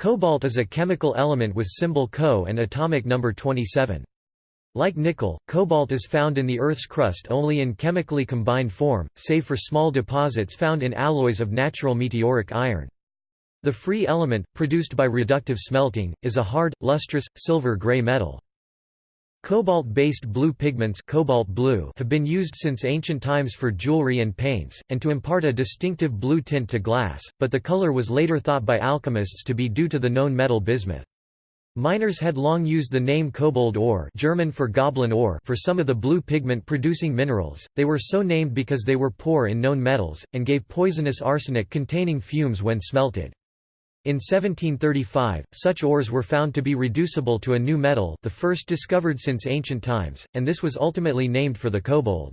Cobalt is a chemical element with symbol Co and atomic number 27. Like nickel, cobalt is found in the Earth's crust only in chemically combined form, save for small deposits found in alloys of natural meteoric iron. The free element, produced by reductive smelting, is a hard, lustrous, silver-gray metal. Cobalt-based blue pigments cobalt blue have been used since ancient times for jewelry and paints, and to impart a distinctive blue tint to glass, but the color was later thought by alchemists to be due to the known metal bismuth. Miners had long used the name kobold ore German for goblin ore for some of the blue pigment-producing minerals, they were so named because they were poor in known metals, and gave poisonous arsenic-containing fumes when smelted. In 1735, such ores were found to be reducible to a new metal the first discovered since ancient times, and this was ultimately named for the kobold.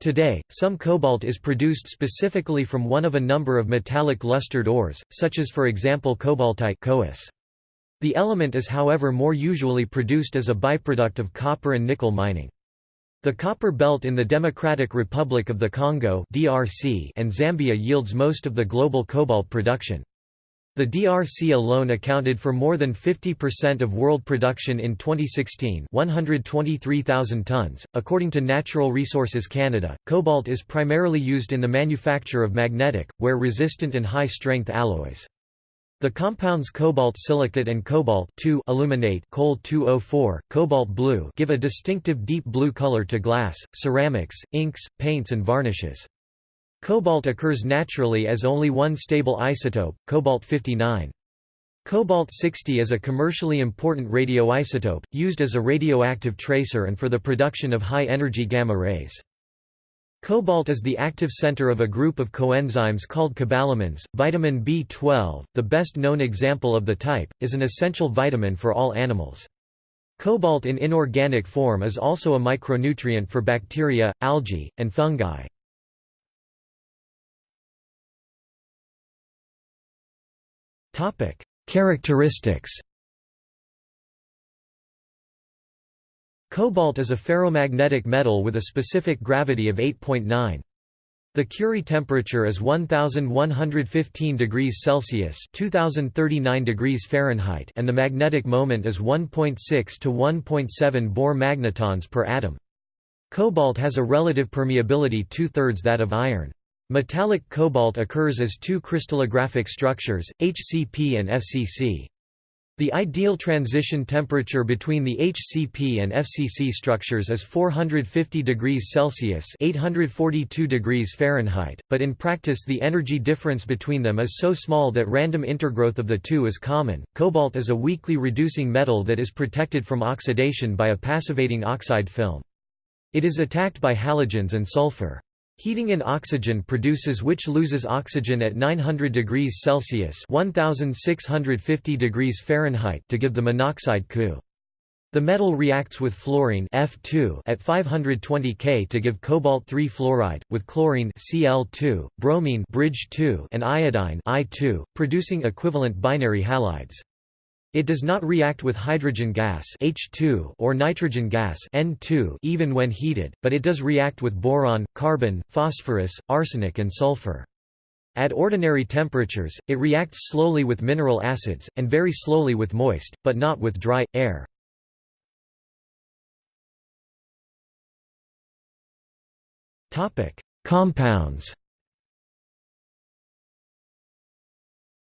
Today, some cobalt is produced specifically from one of a number of metallic lustered ores, such as for example cobaltite. The element is however more usually produced as a byproduct of copper and nickel mining. The copper belt in the Democratic Republic of the Congo and Zambia yields most of the global cobalt production. The DRC alone accounted for more than 50% of world production in 2016, 123,000 tons. According to Natural Resources Canada, cobalt is primarily used in the manufacture of magnetic, wear resistant and high strength alloys. The compounds cobalt silicate and cobalt aluminate Col 204, cobalt blue give a distinctive deep blue color to glass, ceramics, inks, paints and varnishes. Cobalt occurs naturally as only one stable isotope, cobalt-59. Cobalt-60 is a commercially important radioisotope, used as a radioactive tracer and for the production of high-energy gamma rays. Cobalt is the active center of a group of coenzymes called cobalamins. Vitamin B12, the best known example of the type, is an essential vitamin for all animals. Cobalt in inorganic form is also a micronutrient for bacteria, algae, and fungi. Topic: Characteristics. Cobalt is a ferromagnetic metal with a specific gravity of 8.9. The Curie temperature is 1115 degrees Celsius, 2039 degrees Fahrenheit, and the magnetic moment is 1.6 to 1.7 Bohr magnetons per atom. Cobalt has a relative permeability two-thirds that of iron. Metallic cobalt occurs as two crystallographic structures, HCP and FCC. The ideal transition temperature between the HCP and FCC structures is 450 degrees Celsius (842 degrees Fahrenheit), but in practice the energy difference between them is so small that random intergrowth of the two is common. Cobalt is a weakly reducing metal that is protected from oxidation by a passivating oxide film. It is attacked by halogens and sulfur. Heating in oxygen produces which loses oxygen at 900 degrees Celsius 1650 degrees Fahrenheit to give the monoxide Cu. The metal reacts with fluorine F2 at 520 K to give cobalt-3 fluoride, with chlorine Cl2, bromine bridge 2 and iodine I2, producing equivalent binary halides. It does not react with hydrogen gas H2 or nitrogen gas N2 even when heated, but it does react with boron, carbon, phosphorus, arsenic and sulfur. At ordinary temperatures, it reacts slowly with mineral acids, and very slowly with moist, but not with dry, air. Compounds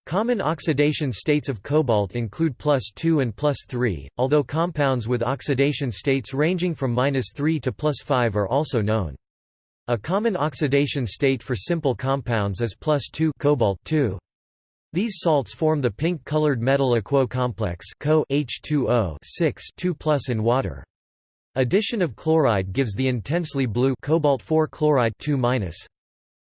Common oxidation states of cobalt include plus 2 and plus 3, although compounds with oxidation states ranging from minus 3 to plus 5 are also known. A common oxidation state for simple compounds is plus 2 cobalt 2. These salts form the pink-colored metal aquo complex Co H2O 6 2 plus in water. Addition of chloride gives the intensely blue cobalt 4 chloride 2 -.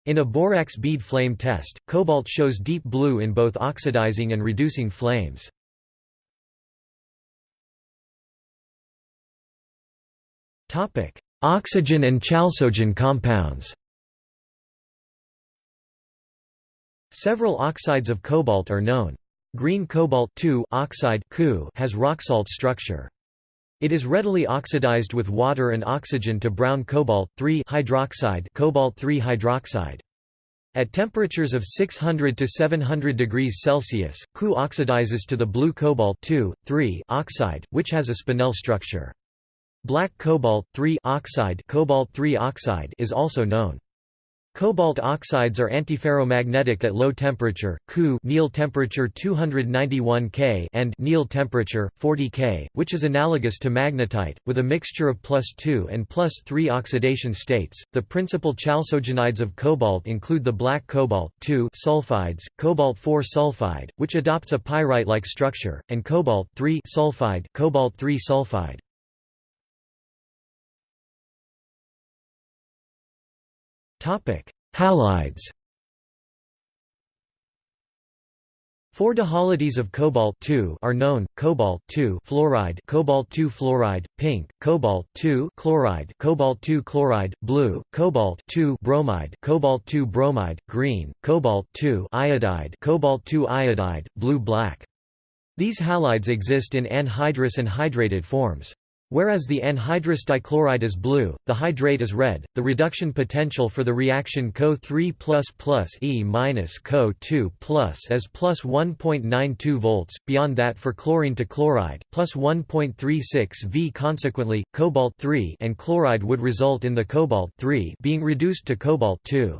In a borax bead flame test, cobalt shows deep blue in both oxidizing and reducing flames. Oxygen and chalcogen compounds Several oxides of cobalt are known. Green cobalt oxide has rock-salt structure. It is readily oxidized with water and oxygen to brown cobalt hydroxide cobalt hydroxide. At temperatures of 600 to 700 degrees Celsius, Cu oxidizes to the blue cobalt oxide, which has a spinel structure. Black cobalt oxide, cobalt oxide is also known. Cobalt oxides are antiferromagnetic at low temperature, Cu Néel temperature 291 K and Néel temperature 40 K, which is analogous to magnetite, with a mixture of plus 2 and plus 3 oxidation states. The principal chalcogenides of cobalt include the black cobalt sulfides, cobalt 4 sulfide, which adopts a pyrite-like structure, and cobalt sulfide, cobalt sulfide. Halides. Four dihalides of cobalt are known: cobalt fluoride, cobalt fluoride, pink, cobalt chloride, cobalt chloride, blue, cobalt bromide, cobalt bromide, green, cobalt iodide, cobalt iodide, blue-black. These halides exist in anhydrous and hydrated forms. Whereas the anhydrous dichloride is blue, the hydrate is red. The reduction potential for the reaction Co3 E Co2 is plus 1.92 volts, beyond that for chlorine to chloride, plus 1.36 V. Consequently, cobalt 3 and chloride would result in the cobalt 3 being reduced to cobalt 2.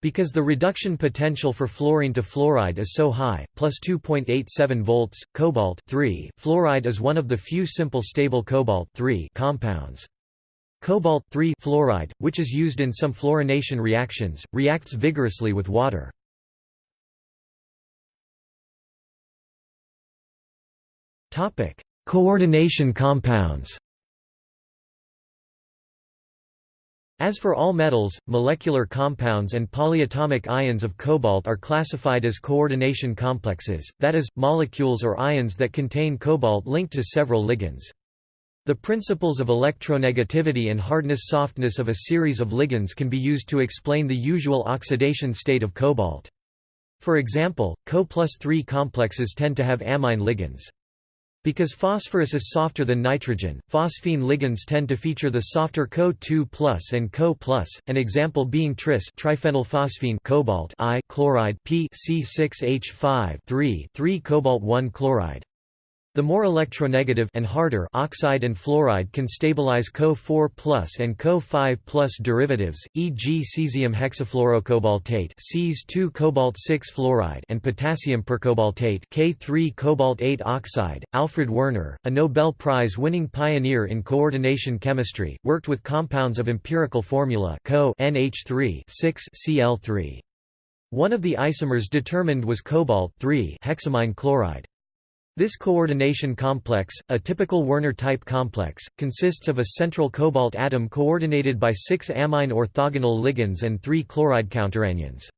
Because the reduction potential for fluorine to fluoride is so high, plus 2.87 volts, cobalt fluoride is one of the few simple stable cobalt compounds. Cobalt fluoride, which is used in some fluorination reactions, reacts vigorously with water. Coordination compounds As for all metals, molecular compounds and polyatomic ions of cobalt are classified as coordination complexes, that is, molecules or ions that contain cobalt linked to several ligands. The principles of electronegativity and hardness-softness of a series of ligands can be used to explain the usual oxidation state of cobalt. For example, Co plus 3 complexes tend to have amine ligands. Because phosphorus is softer than nitrogen, phosphine ligands tend to feature the softer Co2+ and Co+, an example being tris triphenylphosphine cobalt I chloride P C6H5 3 3 cobalt 1 chloride. The more electronegative and harder oxide and fluoride can stabilize Co4+ and Co5+ derivatives, e.g. cesium hexafluorocobaltate Cs2 cobalt 6 fluoride and potassium percobaltate K3 cobalt 8 oxide. Alfred Werner, a Nobel Prize-winning pioneer in coordination chemistry, worked with compounds of empirical formula Co NH3 6 Cl3. One of the isomers determined was cobalt hexamine chloride. This coordination complex, a typical Werner-type complex, consists of a central cobalt atom coordinated by six amine orthogonal ligands and three chloride counteranions.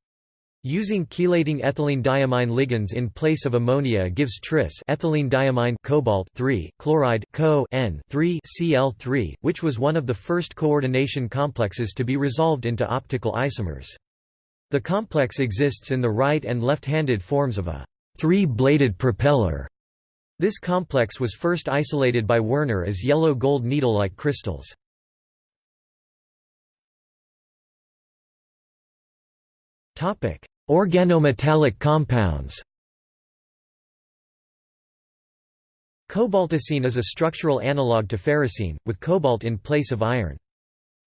Using chelating ethylene diamine ligands in place of ammonia gives tris ethylene diamine cobalt 3 chloride co N 3 Cl3, which was one of the first coordination complexes to be resolved into optical isomers. The complex exists in the right and left-handed forms of a three-bladed propeller this complex was first isolated by Werner as yellow gold needle-like crystals. Organometallic compounds Cobaltocene is a structural analogue to ferrocene, with cobalt in place of iron.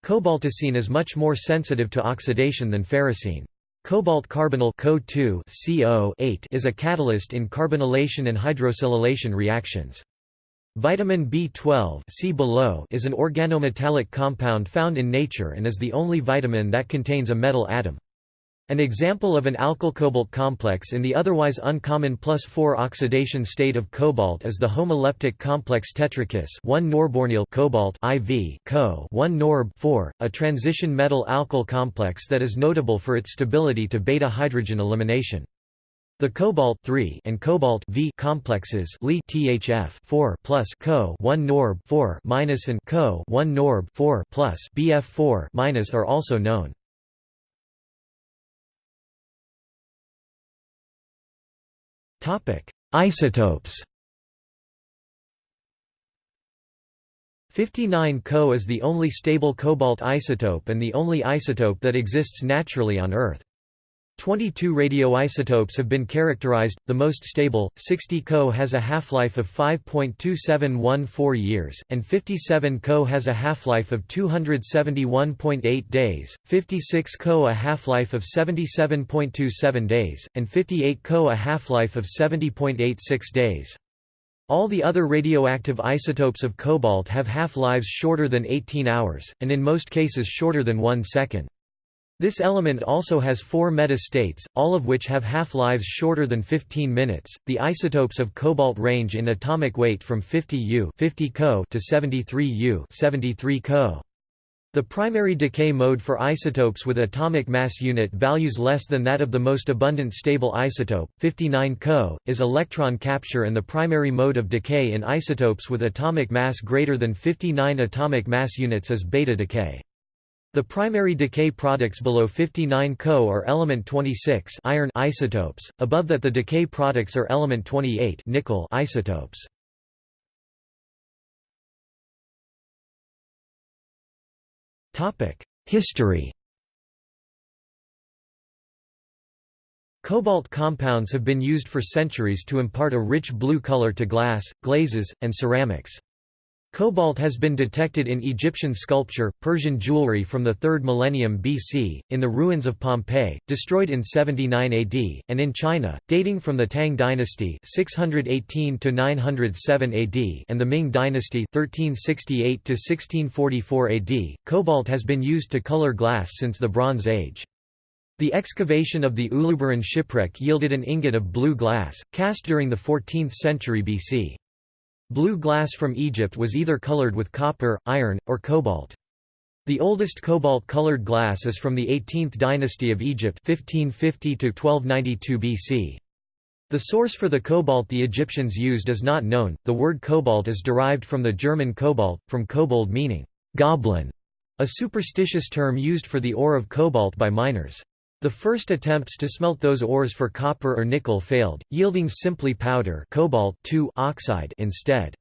Cobaltocene is much more sensitive to oxidation than ferrocene. Cobalt carbonyl CO is a catalyst in carbonylation and hydrosilylation reactions. Vitamin B12 see below is an organometallic compound found in nature and is the only vitamin that contains a metal atom. An example of an alkyl-cobalt complex in the otherwise uncommon plus 4 oxidation state of cobalt is the homoleptic complex tetrakis 1 norbornyl cobalt IV Co 1 norb 4, a transition metal alkyl complex that is notable for its stability to beta hydrogen elimination. The cobalt and cobalt V complexes Li THF 4 plus Co 1 norb 4 minus and Co 1 norb 4 plus BF 4 minus are also known. Topic: Isotopes. 59 Co is the only stable cobalt isotope and the only isotope that exists naturally on Earth. 22 radioisotopes have been characterized, the most stable, 60 Co has a half-life of 5.2714 years, and 57 Co has a half-life of 271.8 days, 56 Co a half-life of 77.27 days, and 58 Co a half-life of 70.86 days. All the other radioactive isotopes of cobalt have half-lives shorter than 18 hours, and in most cases shorter than 1 second. This element also has four meta-states, all of which have half-lives shorter than 15 minutes. The isotopes of cobalt range in atomic weight from 50 U 50 Co to 73 U 73 Co. The primary decay mode for isotopes with atomic mass unit values less than that of the most abundant stable isotope, 59 Co, is electron capture and the primary mode of decay in isotopes with atomic mass greater than 59 atomic mass units is beta decay. The primary decay products below 59 Co are element 26 iron isotopes, above that the decay products are element 28 nickel isotopes. History Cobalt compounds have been used for centuries to impart a rich blue color to glass, glazes, and ceramics. Cobalt has been detected in Egyptian sculpture, Persian jewelry from the 3rd millennium BC, in the ruins of Pompeii, destroyed in 79 AD, and in China, dating from the Tang dynasty 618 to 907 AD and the Ming dynasty 1368 to 1644 AD. Cobalt has been used to color glass since the Bronze Age. The excavation of the Uluburun shipwreck yielded an ingot of blue glass, cast during the 14th century BC. Blue glass from Egypt was either colored with copper, iron, or cobalt. The oldest cobalt-colored glass is from the 18th dynasty of Egypt 1550 1292 BC. The source for the cobalt the Egyptians used is not known. The word cobalt is derived from the German cobalt, from kobold meaning goblin, a superstitious term used for the ore of cobalt by miners. The first attempts to smelt those ores for copper or nickel failed, yielding simply powder cobalt oxide instead.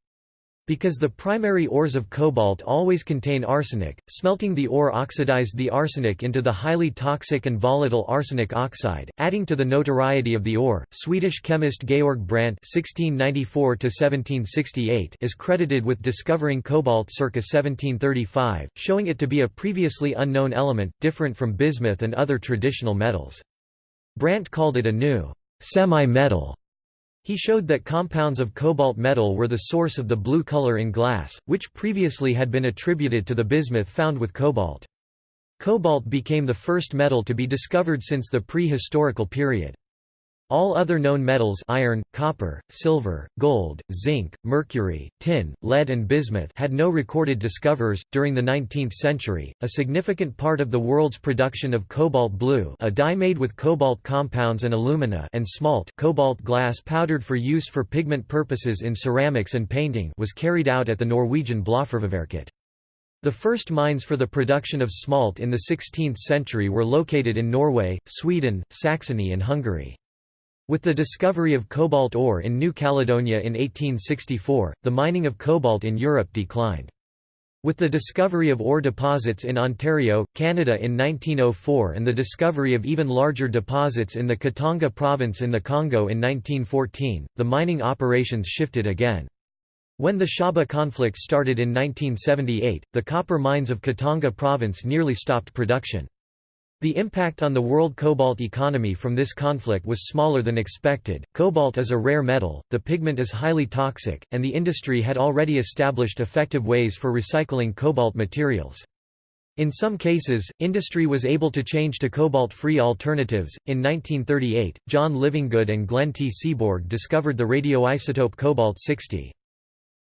Because the primary ores of cobalt always contain arsenic, smelting the ore oxidized the arsenic into the highly toxic and volatile arsenic oxide, adding to the notoriety of the ore. Swedish chemist Georg Brandt (1694–1768) is credited with discovering cobalt circa 1735, showing it to be a previously unknown element, different from bismuth and other traditional metals. Brandt called it a new semi-metal he showed that compounds of cobalt metal were the source of the blue color in glass, which previously had been attributed to the bismuth found with cobalt. Cobalt became the first metal to be discovered since the prehistorical period. All other known metals iron, copper, silver, gold, zinc, mercury, tin, lead and bismuth had no recorded discoverers. During the 19th century, a significant part of the world's production of cobalt blue a dye made with cobalt compounds and alumina and smalt cobalt glass powdered for use for pigment purposes in ceramics and painting was carried out at the Norwegian Blaafarveværket. The first mines for the production of smalt in the 16th century were located in Norway, Sweden, Saxony and Hungary. With the discovery of cobalt ore in New Caledonia in 1864, the mining of cobalt in Europe declined. With the discovery of ore deposits in Ontario, Canada in 1904 and the discovery of even larger deposits in the Katanga province in the Congo in 1914, the mining operations shifted again. When the Shaba conflict started in 1978, the copper mines of Katanga province nearly stopped production. The impact on the world cobalt economy from this conflict was smaller than expected. Cobalt is a rare metal, the pigment is highly toxic, and the industry had already established effective ways for recycling cobalt materials. In some cases, industry was able to change to cobalt-free alternatives. In 1938, John Livingood and Glenn T. Seaborg discovered the radioisotope cobalt-60.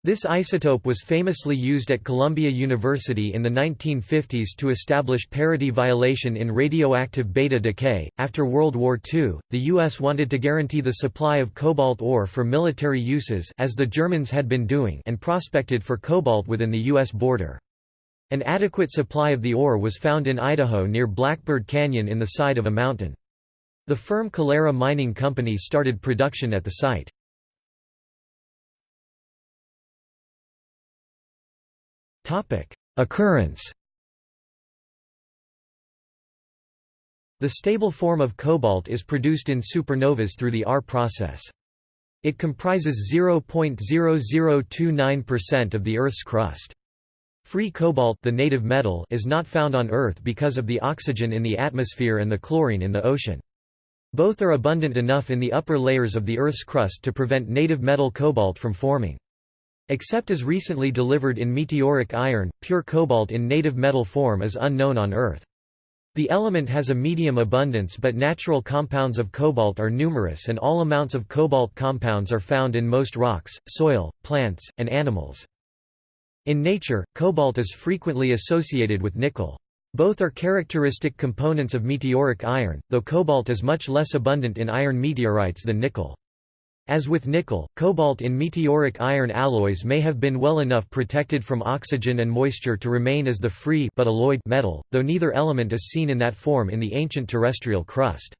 This isotope was famously used at Columbia University in the 1950s to establish parity violation in radioactive beta decay. After World War II, the U.S. wanted to guarantee the supply of cobalt ore for military uses as the Germans had been doing and prospected for cobalt within the U.S. border. An adequate supply of the ore was found in Idaho near Blackbird Canyon in the side of a mountain. The firm Calera Mining Company started production at the site. Occurrence The stable form of cobalt is produced in supernovas through the R process. It comprises 0.0029% of the Earth's crust. Free cobalt the native metal is not found on Earth because of the oxygen in the atmosphere and the chlorine in the ocean. Both are abundant enough in the upper layers of the Earth's crust to prevent native metal cobalt from forming. Except as recently delivered in meteoric iron, pure cobalt in native metal form is unknown on Earth. The element has a medium abundance but natural compounds of cobalt are numerous and all amounts of cobalt compounds are found in most rocks, soil, plants, and animals. In nature, cobalt is frequently associated with nickel. Both are characteristic components of meteoric iron, though cobalt is much less abundant in iron meteorites than nickel. As with nickel, cobalt in meteoric iron alloys may have been well enough protected from oxygen and moisture to remain as the free but alloyed metal, though neither element is seen in that form in the ancient terrestrial crust.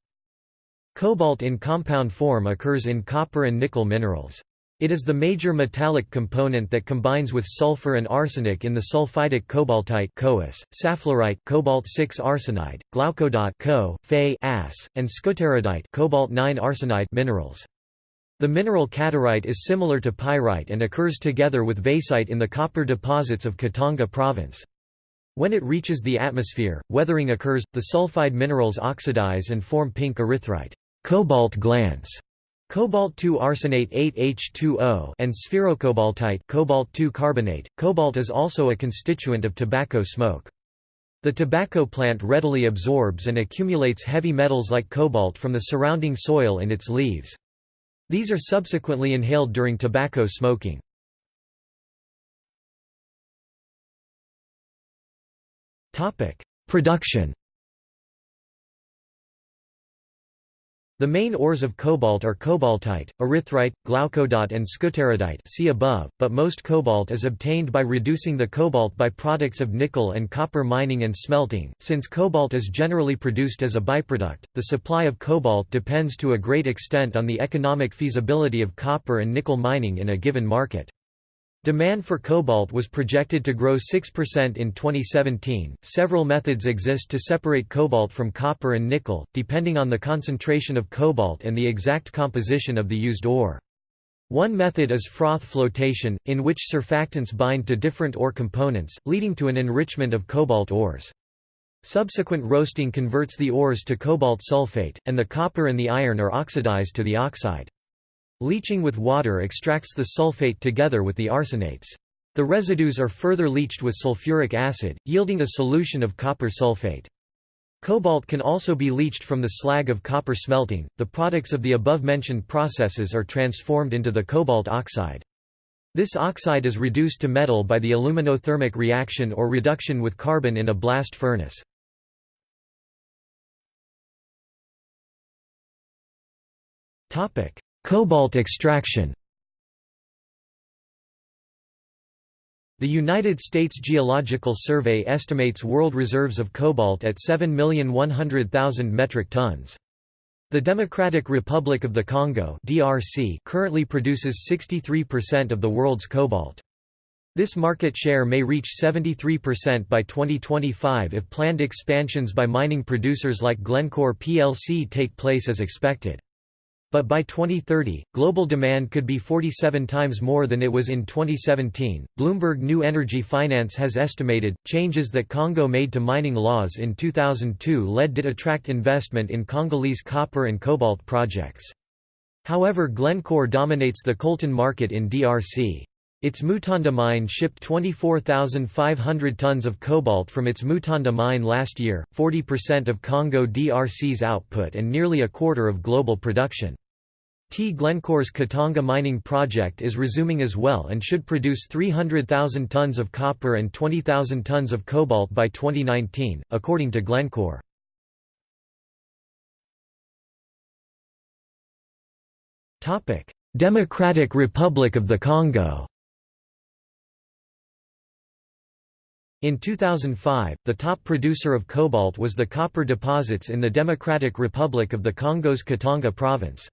Cobalt in compound form occurs in copper and nickel minerals. It is the major metallic component that combines with sulfur and arsenic in the sulfidic cobaltite (CoAs), saflorite cobalt 6 arsenide, glaucodot Co, Fe and skutterudite cobalt 9 arsenide minerals. The mineral cattierite is similar to pyrite and occurs together with vaesite in the copper deposits of Katanga province. When it reaches the atmosphere, weathering occurs, the sulfide minerals oxidize and form pink erythrite cobalt glance", cobalt-2 arsenate 8H2O and spherocobaltite cobalt-2 carbonate. Cobalt is also a constituent of tobacco smoke. The tobacco plant readily absorbs and accumulates heavy metals like cobalt from the surrounding soil and its leaves. These are subsequently inhaled during tobacco smoking. Production The main ores of cobalt are cobaltite, erythrite, glaucodot and skutterudite see above, but most cobalt is obtained by reducing the cobalt by products of nickel and copper mining and smelting. Since cobalt is generally produced as a byproduct, the supply of cobalt depends to a great extent on the economic feasibility of copper and nickel mining in a given market. Demand for cobalt was projected to grow 6% in 2017. Several methods exist to separate cobalt from copper and nickel, depending on the concentration of cobalt and the exact composition of the used ore. One method is froth flotation, in which surfactants bind to different ore components, leading to an enrichment of cobalt ores. Subsequent roasting converts the ores to cobalt sulfate, and the copper and the iron are oxidized to the oxide. Leaching with water extracts the sulfate together with the arsenates. The residues are further leached with sulfuric acid, yielding a solution of copper sulfate. Cobalt can also be leached from the slag of copper smelting. The products of the above-mentioned processes are transformed into the cobalt oxide. This oxide is reduced to metal by the aluminothermic reaction or reduction with carbon in a blast furnace. Topic: Cobalt extraction The United States Geological Survey estimates world reserves of cobalt at 7,100,000 metric tons. The Democratic Republic of the Congo (DRC) currently produces 63% of the world's cobalt. This market share may reach 73% by 2025 if planned expansions by mining producers like Glencore plc take place as expected. But by 2030, global demand could be 47 times more than it was in 2017. Bloomberg New Energy Finance has estimated changes that Congo made to mining laws in 2002 led to attract investment in Congolese copper and cobalt projects. However, Glencore dominates the coltan market in DRC. Its Mutanda mine shipped 24,500 tons of cobalt from its Mutanda mine last year, 40% of Congo DRC's output and nearly a quarter of global production. T. Glencore's Katanga mining project is resuming as well and should produce 300,000 tons of copper and 20,000 tons of cobalt by 2019, according to Glencore. Democratic Republic of the Congo In 2005, the top producer of cobalt was the copper deposits in the Democratic Republic of the Congo's Katanga province.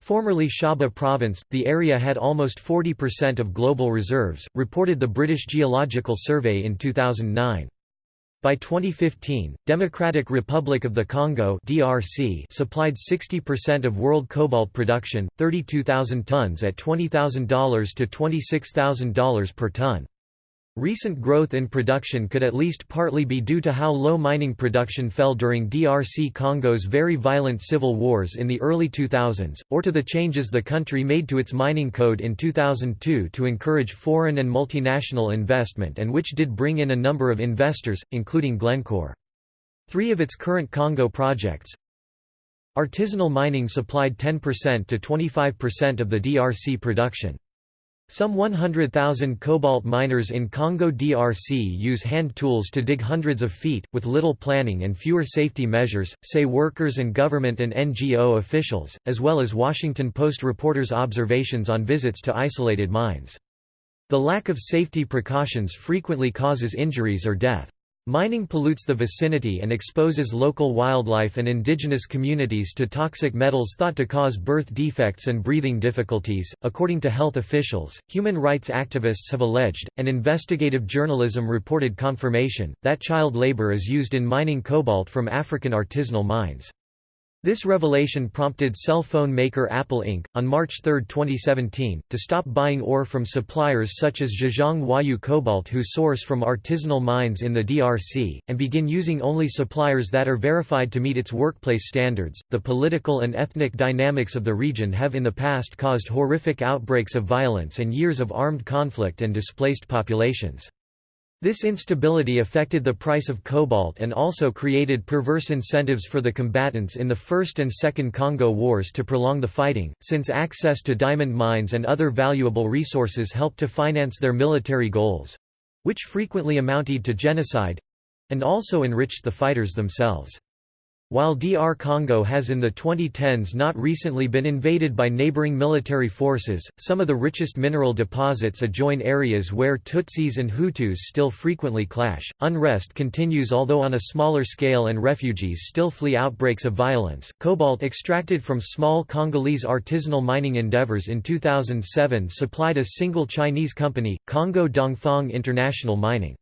Formerly Shaba Province, the area had almost 40% of global reserves, reported the British Geological Survey in 2009. By 2015, Democratic Republic of the Congo (DRC) supplied 60% of world cobalt production, 32,000 tons at $20,000 to $26,000 per ton. Recent growth in production could at least partly be due to how low mining production fell during DRC Congo's very violent civil wars in the early 2000s, or to the changes the country made to its mining code in 2002 to encourage foreign and multinational investment and which did bring in a number of investors, including Glencore. Three of its current Congo projects Artisanal mining supplied 10% to 25% of the DRC production. Some 100,000 cobalt miners in Congo DRC use hand tools to dig hundreds of feet, with little planning and fewer safety measures, say workers and government and NGO officials, as well as Washington Post reporters' observations on visits to isolated mines. The lack of safety precautions frequently causes injuries or death. Mining pollutes the vicinity and exposes local wildlife and indigenous communities to toxic metals thought to cause birth defects and breathing difficulties. According to health officials, human rights activists have alleged, and investigative journalism reported confirmation, that child labor is used in mining cobalt from African artisanal mines. This revelation prompted cell phone maker Apple Inc., on March 3, 2017, to stop buying ore from suppliers such as Zhejiang Huayu Cobalt who source from artisanal mines in the DRC, and begin using only suppliers that are verified to meet its workplace standards. The political and ethnic dynamics of the region have in the past caused horrific outbreaks of violence and years of armed conflict and displaced populations. This instability affected the price of cobalt and also created perverse incentives for the combatants in the First and Second Congo Wars to prolong the fighting, since access to diamond mines and other valuable resources helped to finance their military goals—which frequently amounted to genocide—and also enriched the fighters themselves. While DR Congo has in the 2010s not recently been invaded by neighboring military forces, some of the richest mineral deposits adjoin areas where Tutsis and Hutus still frequently clash. Unrest continues although on a smaller scale and refugees still flee outbreaks of violence. Cobalt extracted from small Congolese artisanal mining endeavors in 2007 supplied a single Chinese company, Congo Dongfang International Mining.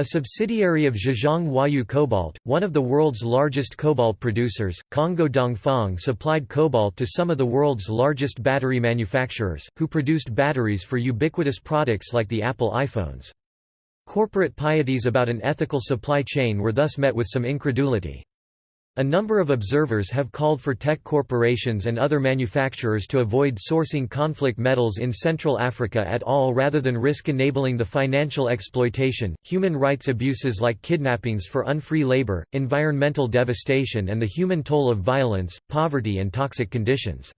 A subsidiary of Zhejiang Huayu Cobalt, one of the world's largest cobalt producers, Congo Dongfang supplied cobalt to some of the world's largest battery manufacturers, who produced batteries for ubiquitous products like the Apple iPhones. Corporate pieties about an ethical supply chain were thus met with some incredulity. A number of observers have called for tech corporations and other manufacturers to avoid sourcing conflict metals in Central Africa at all rather than risk enabling the financial exploitation, human rights abuses like kidnappings for unfree labor, environmental devastation and the human toll of violence, poverty and toxic conditions.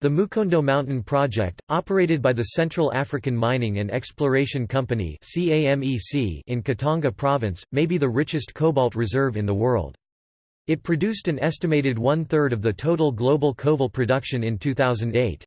The Mukondo Mountain Project, operated by the Central African Mining and Exploration Company in Katanga Province, may be the richest cobalt reserve in the world. It produced an estimated one-third of the total global cobalt production in 2008.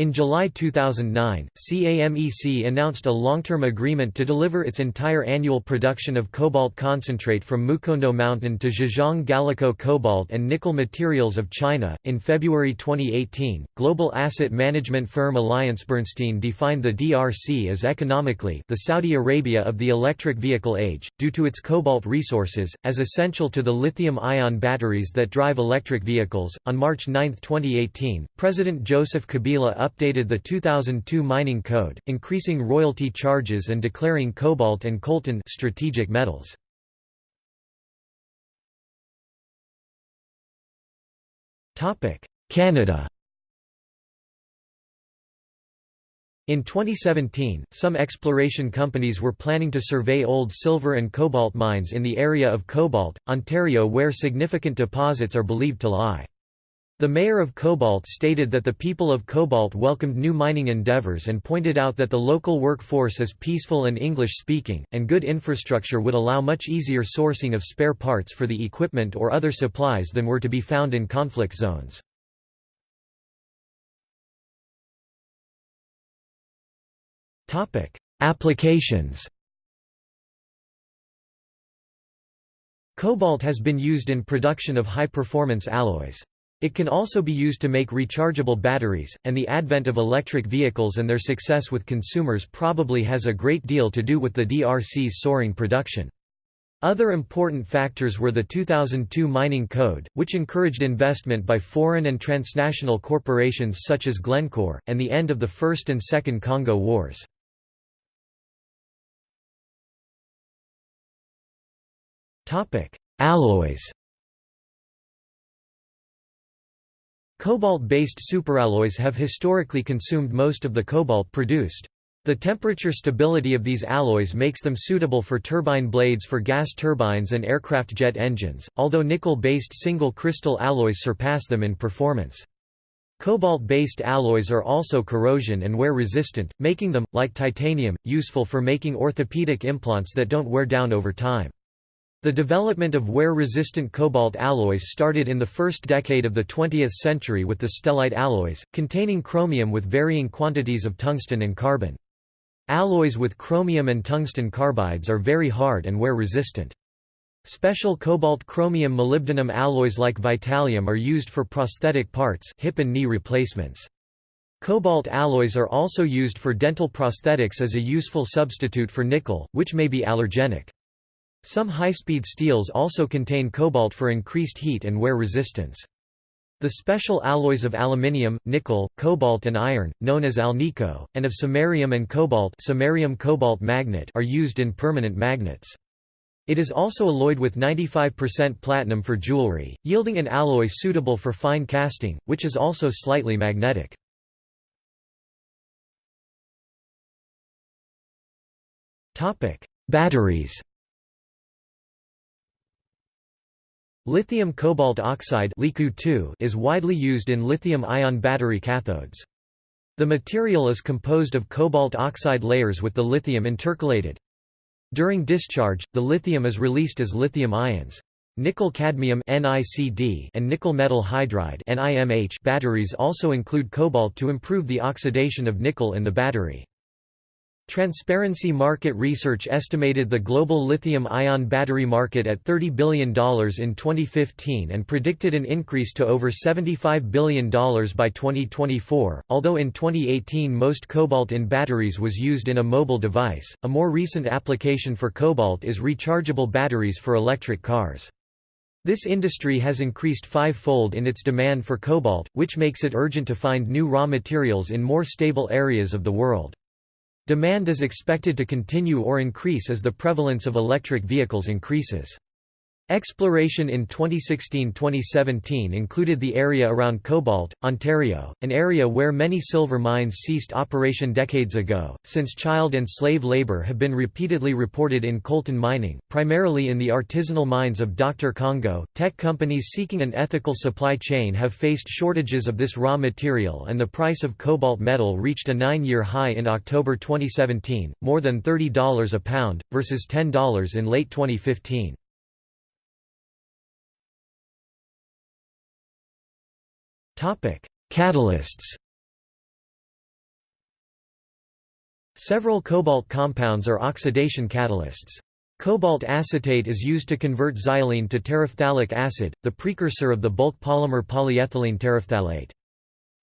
In July 2009, CAMEC announced a long-term agreement to deliver its entire annual production of cobalt concentrate from Mukondo Mountain to Zhejiang Galico Cobalt and Nickel Materials of China. In February 2018, global asset management firm AllianceBernstein defined the DRC as economically the Saudi Arabia of the electric vehicle age, due to its cobalt resources, as essential to the lithium-ion batteries that drive electric vehicles. On March 9, 2018, President Joseph Kabila updated the 2002 mining code, increasing royalty charges and declaring cobalt and coltan strategic metals. Canada In 2017, some exploration companies were planning to survey old silver and cobalt mines in the area of Cobalt, Ontario where significant deposits are believed to lie. The mayor of Cobalt stated that the people of Cobalt welcomed new mining endeavors and pointed out that the local workforce is peaceful and English-speaking, and good infrastructure would allow much easier sourcing of spare parts for the equipment or other supplies than were to be found in conflict zones. Applications Cobalt has been used in production of high-performance alloys. It can also be used to make rechargeable batteries, and the advent of electric vehicles and their success with consumers probably has a great deal to do with the DRC's soaring production. Other important factors were the 2002 Mining Code, which encouraged investment by foreign and transnational corporations such as Glencore, and the end of the First and Second Congo Wars. Alloys Cobalt-based superalloys have historically consumed most of the cobalt produced. The temperature stability of these alloys makes them suitable for turbine blades for gas turbines and aircraft jet engines, although nickel-based single-crystal alloys surpass them in performance. Cobalt-based alloys are also corrosion and wear resistant, making them, like titanium, useful for making orthopedic implants that don't wear down over time. The development of wear-resistant cobalt alloys started in the first decade of the 20th century with the stellite alloys, containing chromium with varying quantities of tungsten and carbon. Alloys with chromium and tungsten carbides are very hard and wear resistant. Special cobalt-chromium molybdenum alloys like Vitallium are used for prosthetic parts hip and knee replacements. Cobalt alloys are also used for dental prosthetics as a useful substitute for nickel, which may be allergenic. Some high-speed steels also contain cobalt for increased heat and wear resistance. The special alloys of aluminium, nickel, cobalt and iron, known as alnico, and of samarium and cobalt, samarium cobalt magnet are used in permanent magnets. It is also alloyed with 95% platinum for jewelry, yielding an alloy suitable for fine casting, which is also slightly magnetic. Batteries Lithium cobalt oxide is widely used in lithium-ion battery cathodes. The material is composed of cobalt oxide layers with the lithium intercalated. During discharge, the lithium is released as lithium ions. Nickel-cadmium and nickel metal hydride batteries also include cobalt to improve the oxidation of nickel in the battery. Transparency Market Research estimated the global lithium-ion battery market at $30 billion in 2015 and predicted an increase to over $75 billion by 2024. Although in 2018 most cobalt in batteries was used in a mobile device, a more recent application for cobalt is rechargeable batteries for electric cars. This industry has increased five-fold in its demand for cobalt, which makes it urgent to find new raw materials in more stable areas of the world. Demand is expected to continue or increase as the prevalence of electric vehicles increases. Exploration in 2016–2017 included the area around Cobalt, Ontario, an area where many silver mines ceased operation decades ago, since child and slave labor have been repeatedly reported in coltan mining, primarily in the artisanal mines of Dr. Congo. Tech companies seeking an ethical supply chain have faced shortages of this raw material and the price of cobalt metal reached a nine-year high in October 2017, more than $30 a pound, versus $10 in late 2015. Catalysts Several cobalt compounds are oxidation catalysts. Cobalt acetate is used to convert xylene to terephthalic acid, the precursor of the bulk polymer polyethylene terephthalate.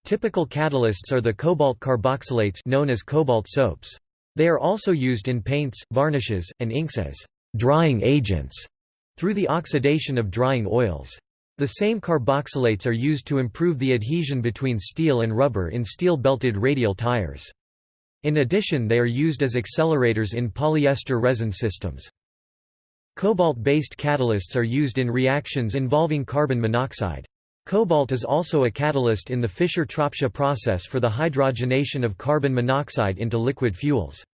Typical catalysts are the cobalt carboxylates known as cobalt soaps. They are also used in paints, varnishes, and inks as drying agents through the oxidation of drying oils. The same carboxylates are used to improve the adhesion between steel and rubber in steel-belted radial tires. In addition they are used as accelerators in polyester resin systems. Cobalt-based catalysts are used in reactions involving carbon monoxide. Cobalt is also a catalyst in the Fischer-Tropsch process for the hydrogenation of carbon monoxide into liquid fuels.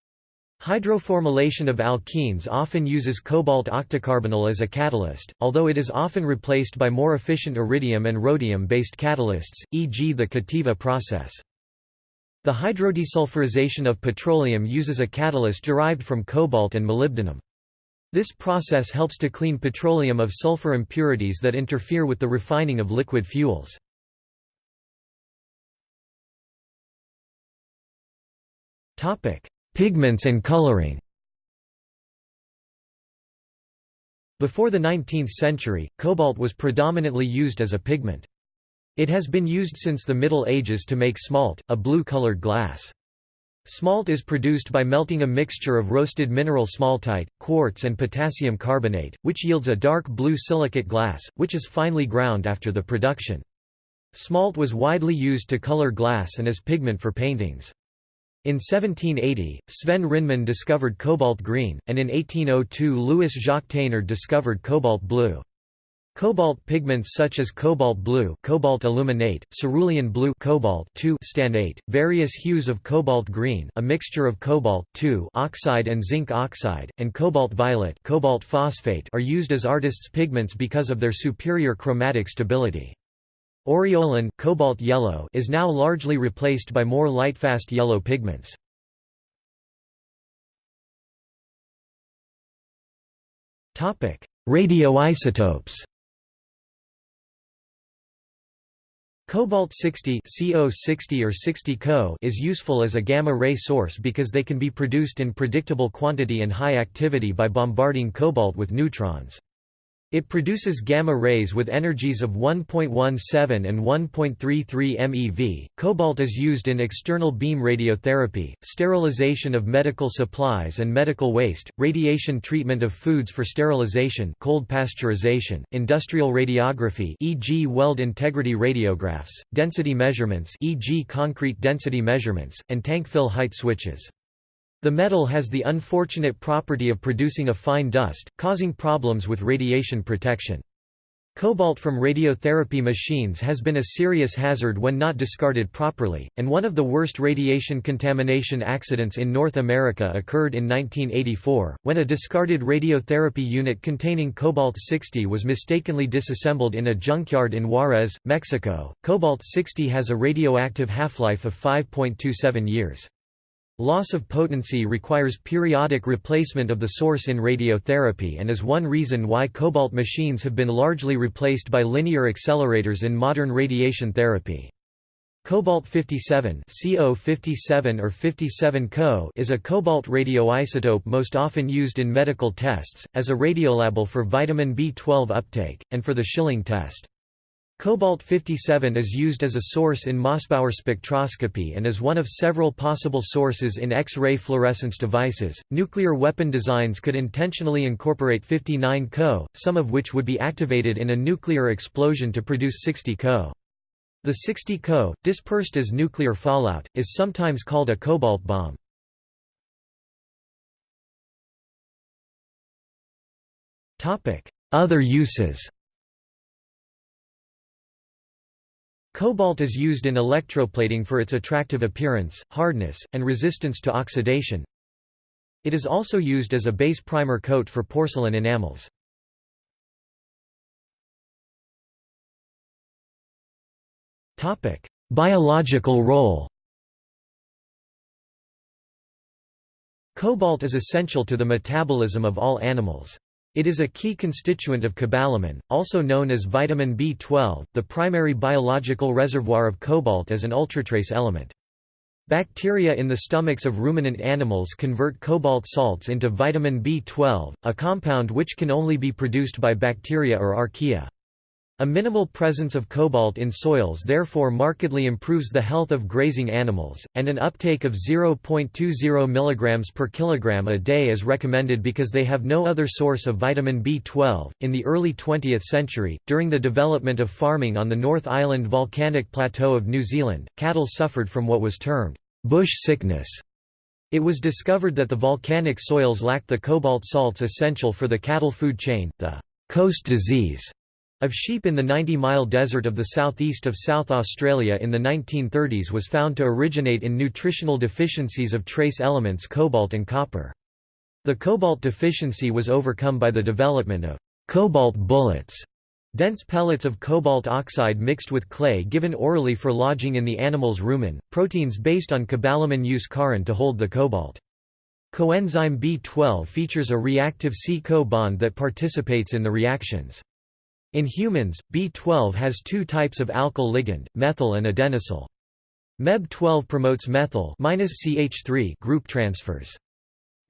Hydroformylation of alkenes often uses cobalt octacarbonyl as a catalyst, although it is often replaced by more efficient iridium and rhodium-based catalysts, e.g. the Cativa process. The hydrodesulfurization of petroleum uses a catalyst derived from cobalt and molybdenum. This process helps to clean petroleum of sulfur impurities that interfere with the refining of liquid fuels. Topic: Pigments and coloring Before the 19th century, cobalt was predominantly used as a pigment. It has been used since the Middle Ages to make smalt, a blue-colored glass. Smalt is produced by melting a mixture of roasted mineral smaltite, quartz and potassium carbonate, which yields a dark blue silicate glass, which is finely ground after the production. Smalt was widely used to color glass and as pigment for paintings. In 1780, Sven Rinman discovered cobalt green, and in 1802 Louis Jacques Thénard discovered cobalt blue. Cobalt pigments such as cobalt blue cobalt aluminate, cerulean blue cobalt stannate, various hues of cobalt green a mixture of cobalt oxide and zinc oxide, and cobalt violet cobalt phosphate are used as artists' pigments because of their superior chromatic stability. Aureolin cobalt yellow is now largely replaced by more lightfast yellow pigments. Topic: Radioisotopes Cobalt-60 CO60 or 60 Co is useful as a gamma-ray source because they can be produced in predictable quantity and high activity by bombarding cobalt with neutrons. It produces gamma rays with energies of 1.17 and 1.33 MeV. Cobalt is used in external beam radiotherapy, sterilization of medical supplies and medical waste, radiation treatment of foods for sterilization, cold pasteurization, industrial radiography, e.g. weld integrity radiographs, density measurements, e.g. concrete density measurements, and tank fill height switches. The metal has the unfortunate property of producing a fine dust, causing problems with radiation protection. Cobalt from radiotherapy machines has been a serious hazard when not discarded properly, and one of the worst radiation contamination accidents in North America occurred in 1984, when a discarded radiotherapy unit containing cobalt-60 was mistakenly disassembled in a junkyard in Juarez, Mexico. Cobalt-60 has a radioactive half-life of 5.27 years. Loss of potency requires periodic replacement of the source in radiotherapy and is one reason why cobalt machines have been largely replaced by linear accelerators in modern radiation therapy. Cobalt-57 CO57 or 57 Co is a cobalt radioisotope most often used in medical tests, as a radiolabel for vitamin B12 uptake, and for the Schilling test. Cobalt-57 is used as a source in Mossbauer spectroscopy and is one of several possible sources in X-ray fluorescence devices. Nuclear weapon designs could intentionally incorporate 59 Co, some of which would be activated in a nuclear explosion to produce 60 Co. The 60 Co, dispersed as nuclear fallout, is sometimes called a cobalt bomb. Other uses Cobalt is used in electroplating for its attractive appearance, hardness, and resistance to oxidation. It is also used as a base primer coat for porcelain enamels. Topic: Biological role Cobalt is essential to the metabolism of all animals. It is a key constituent of cobalamin, also known as vitamin B12. The primary biological reservoir of cobalt as an ultratrace element. Bacteria in the stomachs of ruminant animals convert cobalt salts into vitamin B12, a compound which can only be produced by bacteria or archaea. A minimal presence of cobalt in soils therefore markedly improves the health of grazing animals, and an uptake of 0.20 mg per kilogram a day is recommended because they have no other source of vitamin B12. In the early 20th century, during the development of farming on the North Island volcanic plateau of New Zealand, cattle suffered from what was termed bush sickness. It was discovered that the volcanic soils lacked the cobalt salts essential for the cattle food chain, the coast disease of sheep in the 90-mile desert of the southeast of South Australia in the 1930s was found to originate in nutritional deficiencies of trace elements cobalt and copper. The cobalt deficiency was overcome by the development of cobalt bullets, dense pellets of cobalt oxide mixed with clay given orally for lodging in the animal's rumen, proteins based on cobalamin use corrin to hold the cobalt. Coenzyme B12 features a reactive C-Co bond that participates in the reactions. In humans, B12 has two types of alkyl ligand, methyl and adenosyl. MEB12 promotes methyl -CH3 group transfers.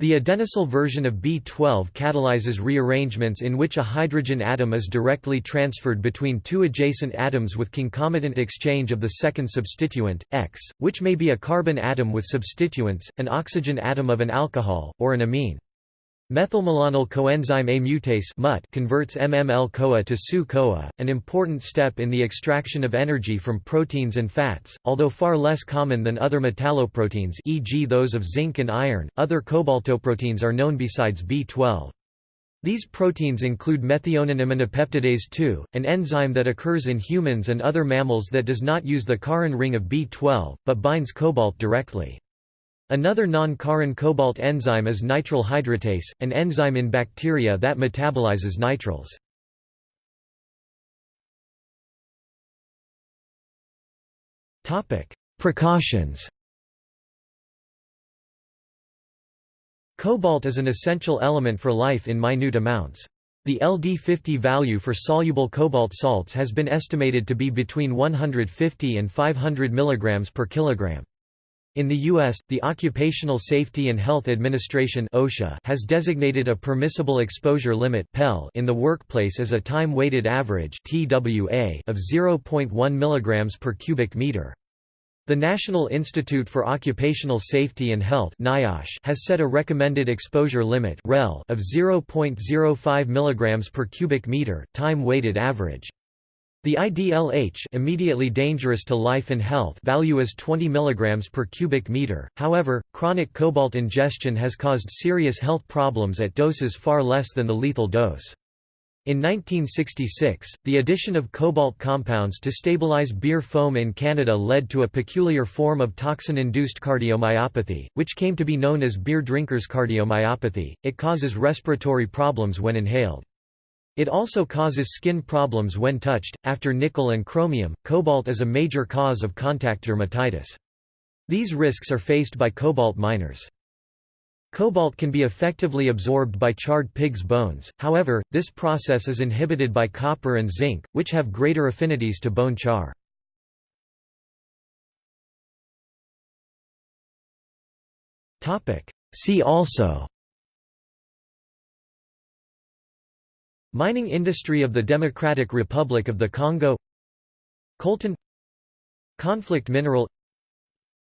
The adenosyl version of B12 catalyzes rearrangements in which a hydrogen atom is directly transferred between two adjacent atoms with concomitant exchange of the second substituent, X, which may be a carbon atom with substituents, an oxygen atom of an alcohol, or an amine. Methylmalonyl coenzyme A mutase converts MML-CoA to SU-CoA, an important step in the extraction of energy from proteins and fats, although far less common than other metalloproteins e.g. those of zinc and iron. Other cobaltoproteins are known besides B12. These proteins include methionine aminopeptidase 2, an enzyme that occurs in humans and other mammals that does not use the corrin ring of B12, but binds cobalt directly. Another non-corrin cobalt enzyme is nitrile hydratase, an enzyme in bacteria that metabolizes nitriles. Precautions Cobalt is an essential element for life in minute amounts. The LD50 value for soluble cobalt salts has been estimated to be between 150 and 500 mg per kilogram. In the U.S., the Occupational Safety and Health Administration OSHA has designated a permissible exposure limit (PEL) in the workplace as a time-weighted average TWA of 0.1 mg per cubic meter. The National Institute for Occupational Safety and Health (NIOSH) has set a recommended exposure limit (REL) of 0.05 mg per cubic meter, time-weighted average. The IDLH immediately dangerous to life and health value is 20 mg per cubic meter, however, chronic cobalt ingestion has caused serious health problems at doses far less than the lethal dose. In 1966, the addition of cobalt compounds to stabilize beer foam in Canada led to a peculiar form of toxin-induced cardiomyopathy, which came to be known as beer drinkers cardiomyopathy. It causes respiratory problems when inhaled. It also causes skin problems when touched. After nickel and chromium, cobalt is a major cause of contact dermatitis. These risks are faced by cobalt miners. Cobalt can be effectively absorbed by charred pig's bones, however, this process is inhibited by copper and zinc, which have greater affinities to bone char. See also Mining industry of the Democratic Republic of the Congo. Coltan Conflict mineral.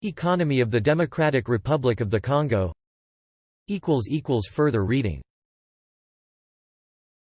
Economy of the Democratic Republic of the Congo. Further reading